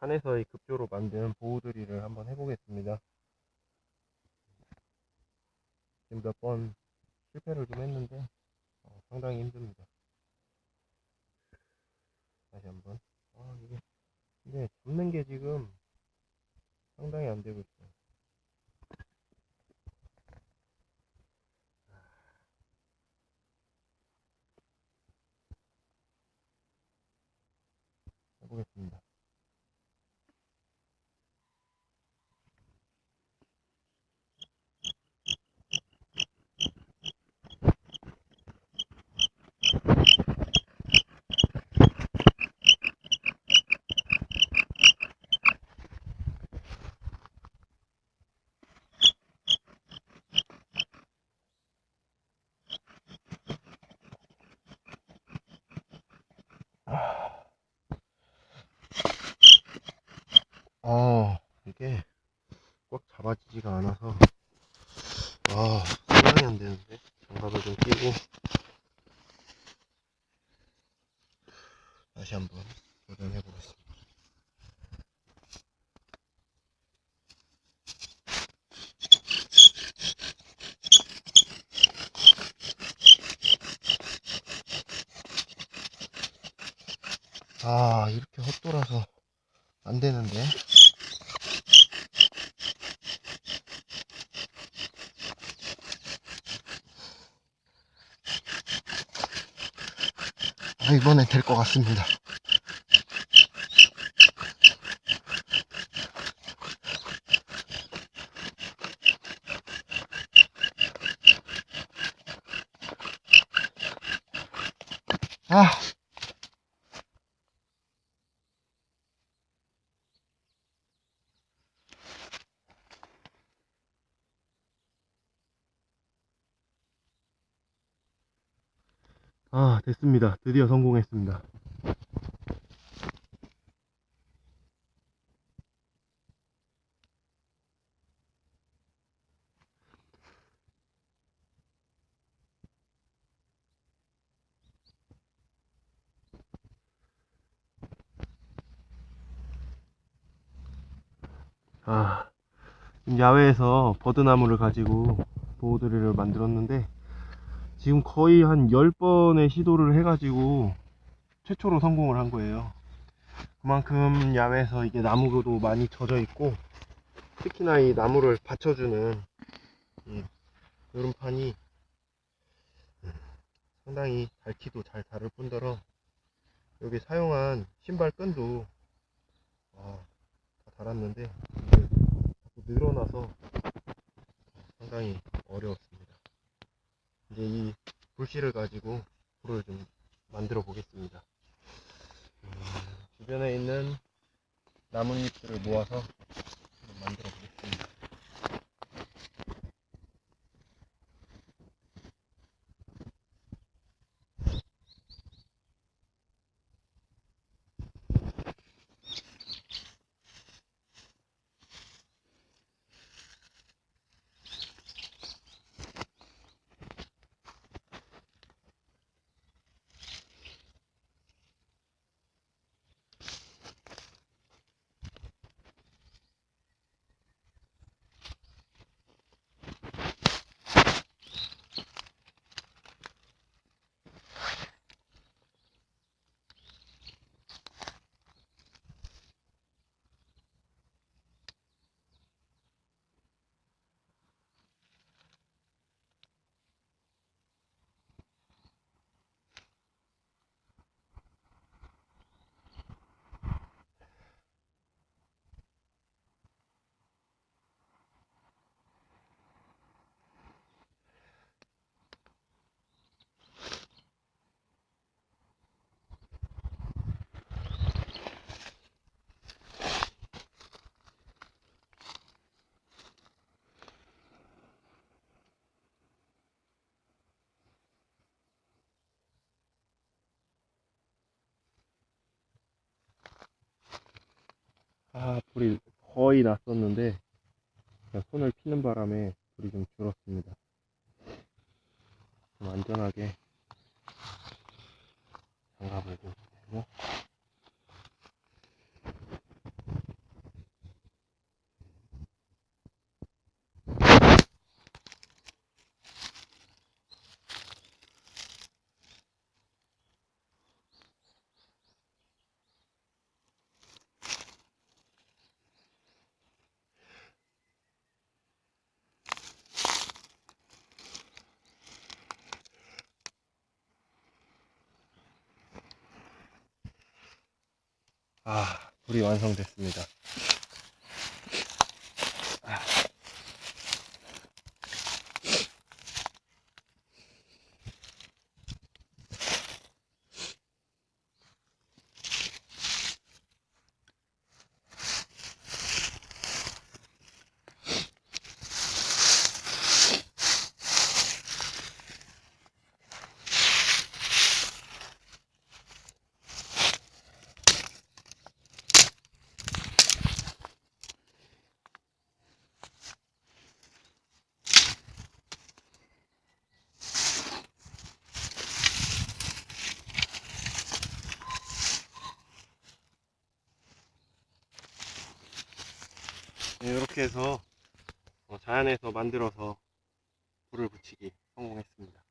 산에서의 급조로 만든 보호드릴을 한번 해보겠습니다. 지금 몇 번 실패를 좀 했는데 어, 상당히 힘듭니다. 다시 한번. 아 이게 근데 잡는 게 지금 상당히 안 되고 있어요. 아 이게 꽉 잡아지지가 않아서 아 상당히 안 되는데. 장갑을 좀 끼고. 다시 한번 도전해 보겠습니다. 아 이렇게 헛돌아서 안 되는데 아 이번엔 될 것 같습니다. 아 아, 됐습니다. 드디어 성공했습니다. 아, 야외에서 버드나무를 가지고 보호드릴을 만들었는데 지금 거의 한 10번의 시도를 해가지고 최초로 성공을 한 거예요. 그만큼 야외에서 이게 나무도 많이 젖어 있고 특히나 이 나무를 받쳐주는 이 요름판이 상당히 닳기도 잘 닳을 뿐더러 여기 사용한 신발 끈도 아, 다 자꾸 늘어나서 상당히 어려웠습니다. 이제 이 불씨를 가지고 불을 좀 만들어 보겠습니다. 음, 주변에 있는 나뭇잎들을 모아서 아, 불이 거의 났었는데, 그냥 손을 피는 바람에 불이 좀 줄었습니다. 좀 안전하게 장갑을 좀 끼고, 아, 불이 완성됐습니다. 이렇게 해서 어, 자연에서 만들어서 불을 붙이기 성공했습니다.